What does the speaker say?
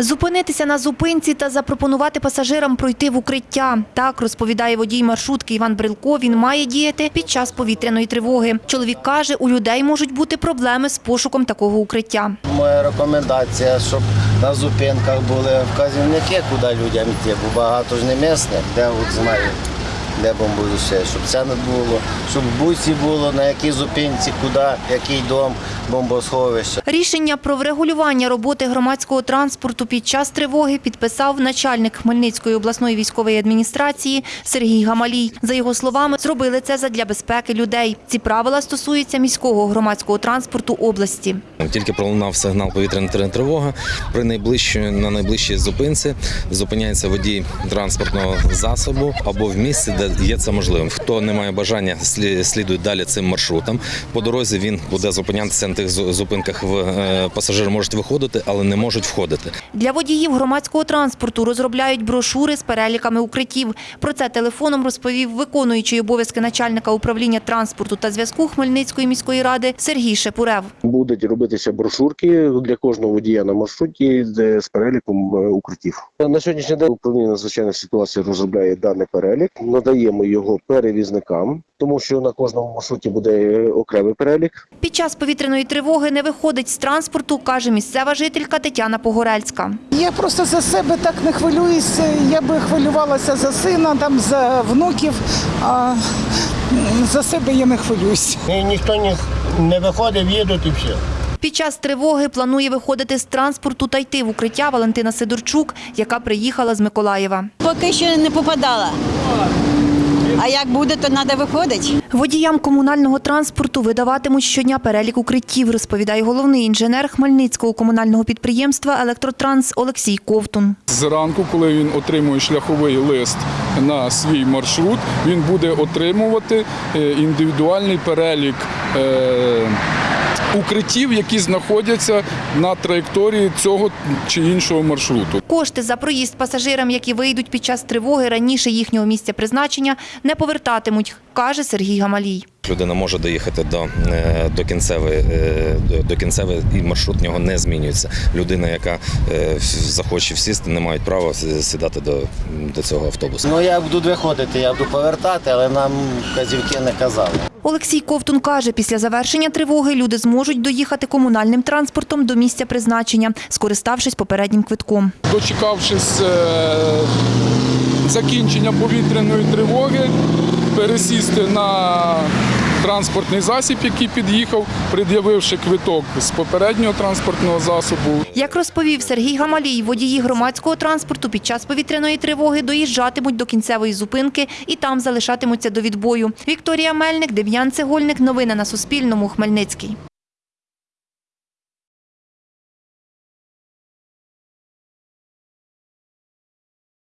Зупинитися на зупинці та запропонувати пасажирам пройти в укриття. Так розповідає водій маршрутки Іван Брилко. Він має діяти під час повітряної тривоги. Чоловік каже, у людей можуть бути проблеми з пошуком такого укриття. Моя рекомендація, щоб на зупинках були вказівники, куди людям йти, бо багато ж не місних, де от знаю, де бомбосховище, щоб це не було, щоб в бусі було, на якій зупинці, куди, який дом, бомбосховище. Рішення про врегулювання роботи громадського транспорту під час тривоги підписав начальник Хмельницької обласної військової адміністрації Сергій Гамалій. За його словами, зробили це задля безпеки людей. Ці правила стосуються міського громадського транспорту області. Тільки пролунав сигнал повітряна тривога. При найближчій на найближчій зупинці зупиняється водій транспортного засобу або в місці, де є це можливим. Хто не має бажання, слі- слідує далі цим маршрутом. По дорозі він буде зупинятися на тих зу- зупинках. В е, пасажири можуть виходити, але не можуть входити. Для водіїв громадського транспорту розробляють брошури з переліками укриттів. Про це телефоном розповів виконуючий обов'язки начальника управління транспорту та зв'язку Хмельницької міської ради Сергій Шепурев. Будуть робитися брошурки для кожного водія на маршруті з переліком е, укриттів. На сьогоднішній день управління надзвичайних ситуацій розробляє даний перелік. Надаємо його перевізникам, тому що на кожному маршруті буде е, окремий перелік. Під час повітряної тривоги не виходить з транспорту, каже місцева жителька Тетяна Погорельська. Я просто за себе так не хвилююся. Я би хвилювалася за сина, там за внуків, а за себе я не хвилююсь. Ніхто не, не виходив, їдуть і все. Під час тривоги планує виходити з транспорту та йти в укриття Валентина Сидорчук, яка приїхала з Миколаєва. Поки що не попадала. А як буде, то треба виходити. Водіям комунального транспорту видаватимуть щодня перелік укриттів, розповідає головний інженер Хмельницького комунального підприємства Електротранс Олексій Ковтун. Зранку, коли він отримує шляховий лист на свій маршрут, він буде отримувати е, індивідуальний перелік е, укриттів, які знаходяться на траєкторії цього чи іншого маршруту. Кошти за проїзд пасажирам, які вийдуть під час тривоги раніше їхнього місця призначення, не повертатимуть, каже Сергій Гамалій. Людина може доїхати до, е, до кінцевої е, до- кінцевої і маршрут нього не змінюється. Людина, яка е, захоче всісти, не мають права сідати до, до цього автобусу. Ну я буду виходити, я буду повертати, але нам вказівки не казали. Олексій Ковтун каже, після завершення тривоги люди зможуть доїхати комунальним транспортом до місця призначення, скориставшись попереднім квитком. Дочекавшись закінчення повітряної тривоги, пересісти на транспортний засіб, який під'їхав, пред'явивши квиток з попереднього транспортного засобу. Як розповів Сергій Гамалій, водії громадського транспорту під час повітряної тривоги доїжджатимуть до кінцевої зупинки і там залишатимуться до відбою. Вікторія Мельник, Дем'ян Цегольник. Новини на Суспільному. Хмельницький.